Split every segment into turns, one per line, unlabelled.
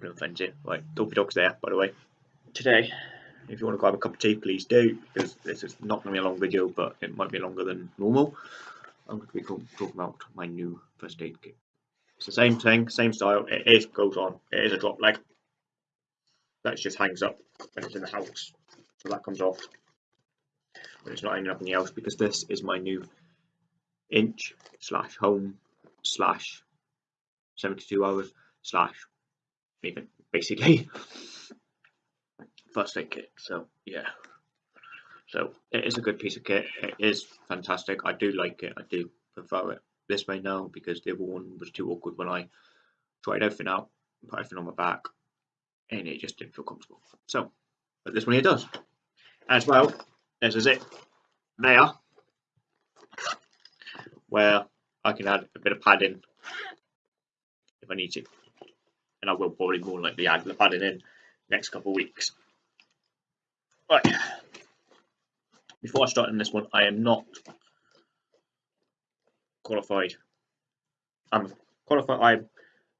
been friends eh? here. Right, Dopey Dog's there, by the way. Today, if you want to grab a cup of tea, please do, because this is not going to be a long video, but it might be longer than normal. I'm going to be talking about my new first aid kit. It's the same thing, same style. It is goes on. It is a drop leg. That just hangs up when it's in the house. So that comes off when it's not hanging up in the house because this is my new inch slash home slash 72 hours slash even basically first aid kit. So yeah. So it is a good piece of kit. It is fantastic. I do like it. I do prefer it this way now because the other one was too awkward when I tried everything out, put everything on my back, and it just didn't feel comfortable. So, but this one here does. As well, this is it there, where I can add a bit of padding if I need to. And I will probably more likely add the padding in next couple of weeks. Right. Before I start in this one, I am not qualified. I'm qualified. I'm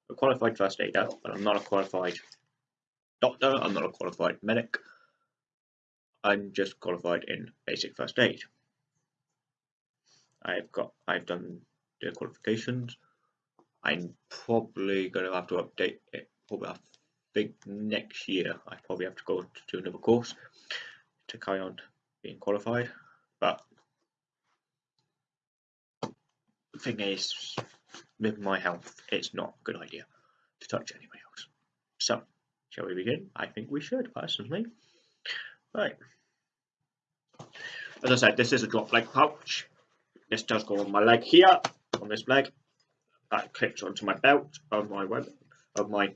a qualified first aider, but I'm not a qualified doctor. I'm not a qualified medic. I'm just qualified in basic first aid. I've got. I've done the qualifications. I'm probably going to have to update it. Probably, I think next year I probably have to go to another course to carry on being qualified. But the thing is, with my health, it's not a good idea to touch anybody else. So, shall we begin? I think we should, personally. Right. As I said, this is a drop leg pouch. This does go on my leg here, on this leg. That clips onto my belt of my of my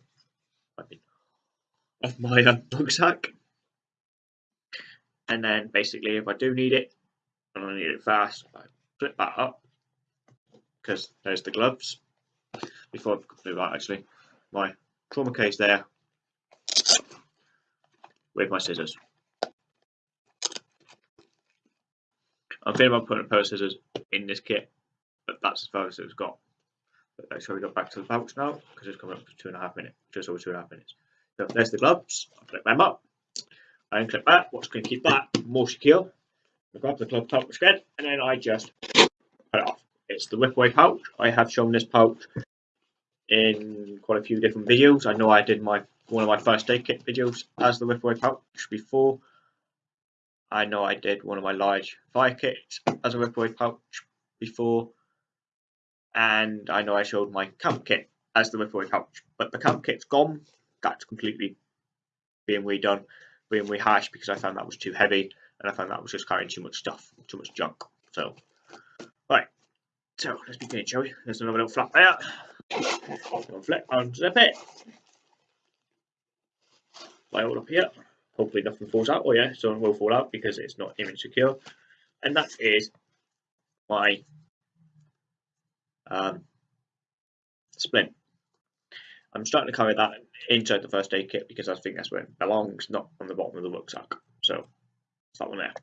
of my uh, rucksack. And then basically, if I do need it, and I need it fast, I flip that up because there's the gloves. Before I do that, actually, my trauma case there with my scissors. I'm thinking about putting a pair of scissors in this kit, but that's as far as it's got. But let's go back to the pouch now because it's coming up to two and a half minutes, just over two and a half minutes. So there's the gloves. I flip them up. I unclip that. What's going to keep that more secure? I grab the glove pouch again, and then I just cut it off. It's the whip away pouch. I have shown this pouch in quite a few different videos. I know I did my one of my first aid kit videos as the whip away pouch before. I know I did one of my large fire kits as a whip away pouch before. And I know I showed my camp kit as the whip away pouch. But the camp kit's gone. That's completely being redone, being rehashed because I found that was too heavy and I found that was just carrying too much stuff, too much junk. So, right. So let's begin, shall we? There's another little flap there. Flip, unzip it. Lay all up here. Hopefully nothing falls out. Oh yeah, some will fall out because it's not image secure. And that is my um, splint. I'm starting to carry that inside the first aid kit because I think that's where it belongs, not on the bottom of the rucksack. So it's that one there.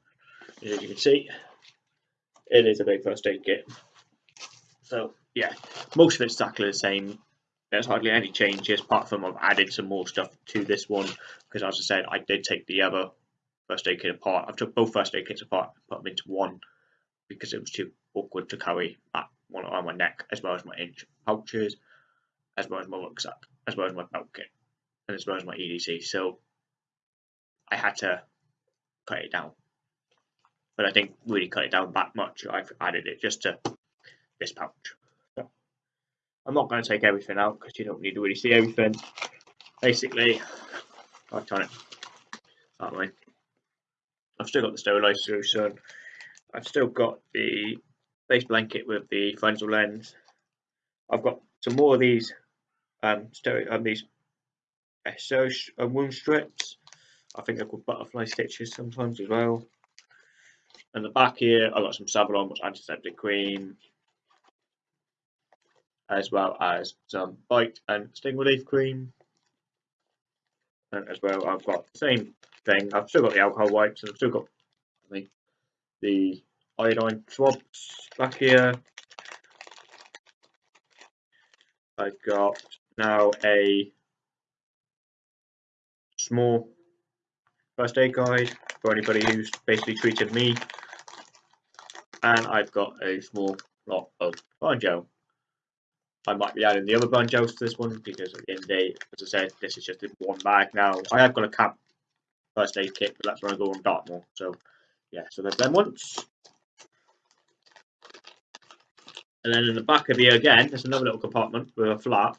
As you can see, it is a big first aid kit. So yeah, most of it's exactly the same. There's hardly any changes apart from I've added some more stuff to this one because as I said, I did take the other first aid kit apart. I took both first aid kits apart, and put them into one because it was too awkward to carry that one on my neck as well as my inch pouches, as well as my rucksack, as well as my belt kit, and as well as my EDC. So I had to cut it down. But I didn't really cut it down that much. I've added it just to this pouch. So I'm not going to take everything out because you don't need to really see everything. Basically, I'll turn it. I've still got the sterilized solution. I've still got the base blanket with the frontal lens. I've got some more of these um, stereo, um these SO uh, wound strips. I think they're called butterfly stitches sometimes as well. And the back here, I've got some Savlon, which antiseptic cream, as well as some bite and sting relief cream. And as well, I've got the same thing. I've still got the alcohol wipes and I've still got the, the iodine swabs back here. I've got now a small first aid guide for anybody who's basically treated me. And I've got a small lot of burn gel. I might be adding the other barn to this one because at the end of the day, as I said, this is just one bag now. I have got a camp first aid kit, but that's when I go on Dartmoor. So yeah, so there's them once. And then in the back of here again, there's another little compartment with a flap.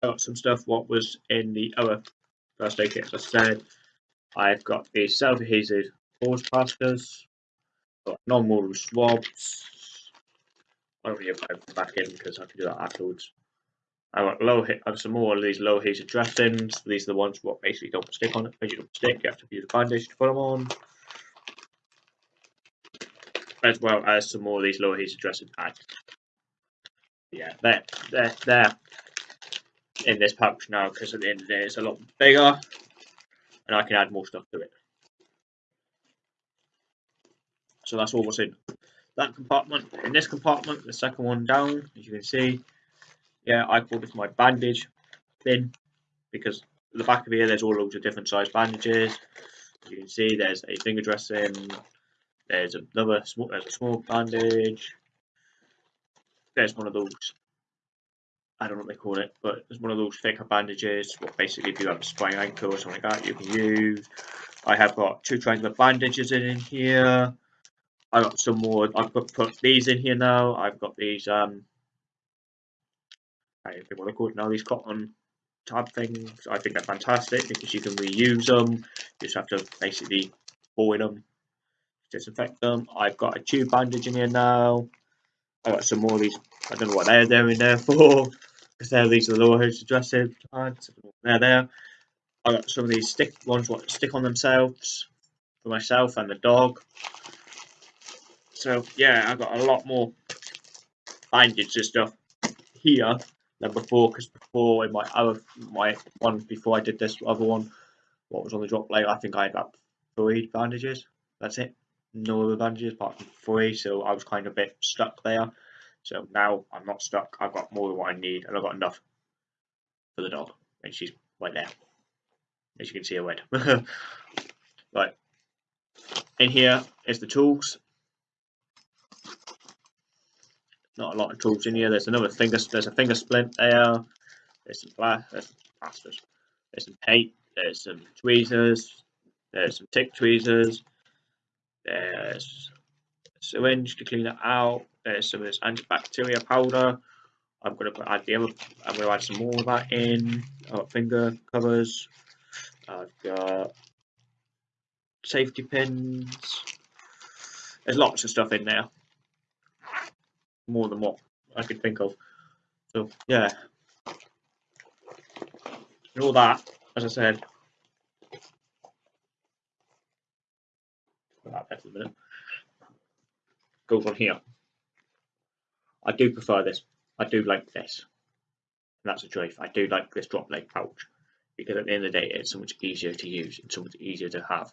Got some stuff what was in the other first aid kit, as I said. I've got the self-adhesive pores plasters, got non-mortal swabs. I don't time to back in because I can do that afterwards. I got low hit and some more of these low adhesive dressings. These are the ones what basically don't stick on it. You don't stick, you have to use a bandage to put them on as well as some more of these low adhesive dressing pads. Yeah, they're, they're, they're in this pouch now because at the end of the day it's a lot bigger and I can add more stuff to it. So that's all what's in that compartment. In this compartment, the second one down, as you can see, yeah, I call this my bandage bin because the back of here there's all loads of different size bandages. As you can see, there's a finger dressing, there's another small, there's a small bandage. There's one of those. I don't know what they call it, but there's one of those thicker bandages. What basically, if you have a sprained ankle or something like that, you can use. I have got two triangular bandages in, here. I've got some more. I've got put these in here now. I've got these. Um, I don't know what they're called now. These cotton tab things. I think they're fantastic because you can reuse them. You just have to basically boil them disinfect them. I've got a tube bandage in here now. I've got some more of these. I don't know what they're there in there for. Because they're these are the lower hose dressing pads. They're there. I got some of these stick ones what stick on themselves for myself and the dog. So yeah, I've got a lot more bandage and stuff here than before. Because before in my other my one before I did this other one, what was on the drop leg, I think I had about three bandages. That's it no other bandages apart from three, so I was kind of a bit stuck there. So now I'm not stuck. I've got more than what I need, and I've got enough for the dog, and she's right there, as you can see her red. right, in here is the tools. Not a lot of tools in here. There's another finger. There's a finger splint there. There's some glass. There's some plasters. There's some tape. There's some tweezers. There's some tick tweezers. There's syringe to clean it out. There's some of this antibacterial powder. I'm going to add the other. I'm to add some more of that in. I've got finger covers. I've got safety pins. There's lots of stuff in there. More than what I could think of. So yeah. And all that, as I said, that minute. Goes on here. I do prefer this. I do like this. And that's a choice. I do like this drop leg pouch because at the end of the day, it's so much easier to use and so much easier to have.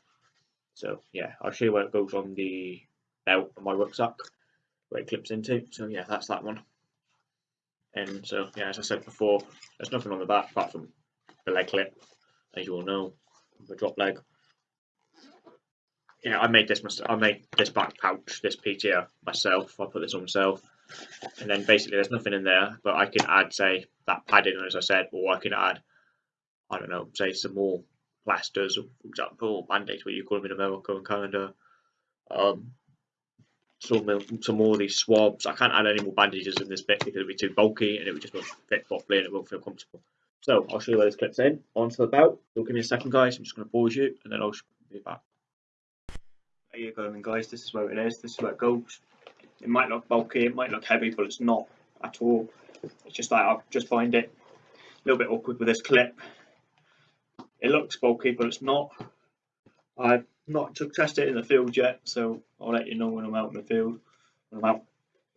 So yeah, I'll show you where it goes on the belt of my rucksack, where it clips into. So yeah, that's that one. And so yeah, as I said before, there's nothing on the back apart from the leg clip, as you all know, the drop leg yeah, I made this. I made this back pouch, this PTR myself. I put this on myself, and then basically there's nothing in there, but I can add, say, that padding, as I said, or I can add, I don't know, say some more plasters, for example, band-aids, what you call them in America and Canada. Um, some some more of these swabs. I can't add any more bandages in this bit because it'd be too bulky and it would just won't fit properly and it won't feel comfortable. So I'll show you where this clips in onto the belt. So give me a second, guys. I'm just going to pause you and then I'll be back. There you go then guys, this is where it is, this is where it goes. It might look bulky, it might look heavy, but it's not at all. It's just like I just find it a little bit awkward with this clip. It looks bulky, but it's not. I've not tested it in the field yet, so I'll let you know when I'm out in the field, when I'm out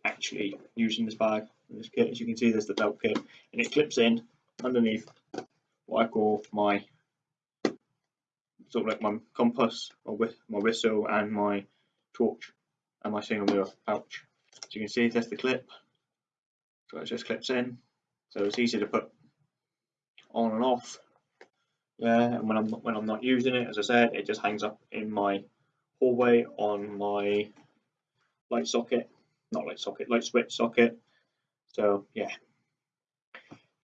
actually using this bag, and this kit. As you can see, there's the belt kit, and it clips in underneath what I call my sort of like my compass, my, my whistle, and my torch, and my signal mirror pouch. As you can see, there's the clip. So it just clips in. So it's easy to put on and off. Yeah, and when I'm when I'm not using it, as I said, it just hangs up in my hallway on my light socket, not light socket, light switch socket. So yeah.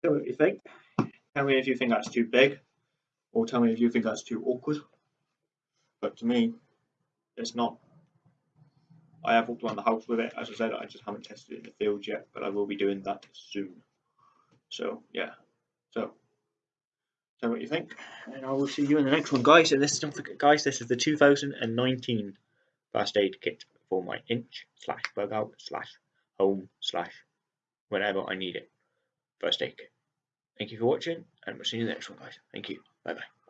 Me what you think. Tell me if you think that's too big, or tell me if you think that's too awkward. But to me, it's not. I have walked around the house with it. As I said, I just haven't tested it in the field yet, but I will be doing that soon. So yeah. So tell me what you think, and I will see you in the next one, guys. And this don't forget, guys, this is the 2019 first aid kit for my inch slash bug out slash home slash whenever I need it. First aid kit. Thank you for watching, and we'll see you in the next one, guys. Thank you. Bye bye.